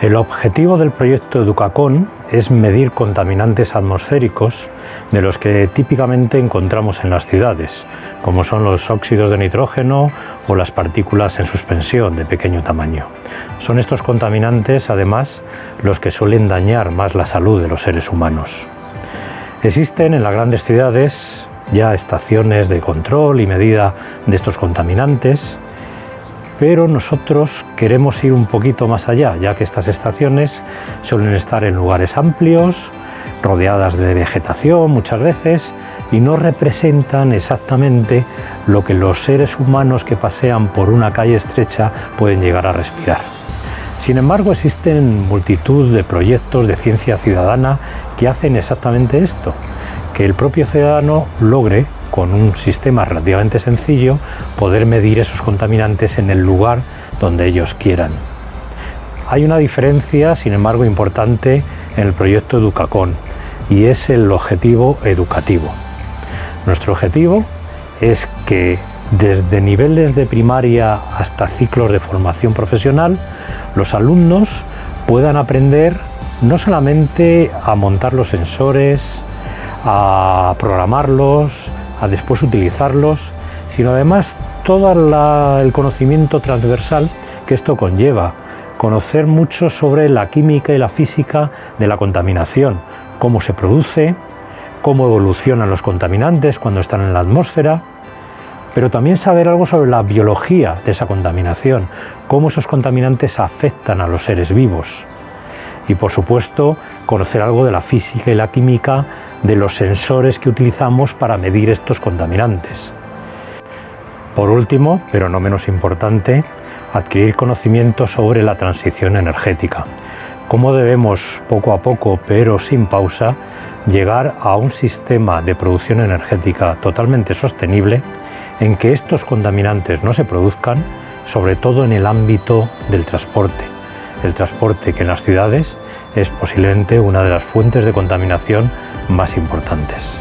El objetivo del proyecto Educacon es medir contaminantes atmosféricos de los que típicamente encontramos en las ciudades, como son los óxidos de nitrógeno o las partículas en suspensión de pequeño tamaño. Son estos contaminantes, además, los que suelen dañar más la salud de los seres humanos. Existen en las grandes ciudades ya estaciones de control y medida de estos contaminantes, pero nosotros queremos ir un poquito más allá, ya que estas estaciones suelen estar en lugares amplios, rodeadas de vegetación muchas veces, y no representan exactamente lo que los seres humanos que pasean por una calle estrecha pueden llegar a respirar. Sin embargo, existen multitud de proyectos de ciencia ciudadana que hacen exactamente esto, que el propio ciudadano logre con un sistema relativamente sencillo, poder medir esos contaminantes en el lugar donde ellos quieran. Hay una diferencia, sin embargo, importante en el proyecto Educacon y es el objetivo educativo. Nuestro objetivo es que desde niveles de primaria hasta ciclos de formación profesional, los alumnos puedan aprender no solamente a montar los sensores, a programarlos, a después utilizarlos, sino además todo el conocimiento transversal que esto conlleva, conocer mucho sobre la química y la física de la contaminación, cómo se produce, cómo evolucionan los contaminantes cuando están en la atmósfera, pero también saber algo sobre la biología de esa contaminación, cómo esos contaminantes afectan a los seres vivos. Y por supuesto, conocer algo de la física y la química de los sensores que utilizamos para medir estos contaminantes. Por último, pero no menos importante, adquirir conocimiento sobre la transición energética. Cómo debemos poco a poco, pero sin pausa, llegar a un sistema de producción energética totalmente sostenible en que estos contaminantes no se produzcan, sobre todo en el ámbito del transporte. El transporte que en las ciudades es posiblemente una de las fuentes de contaminación más importantes.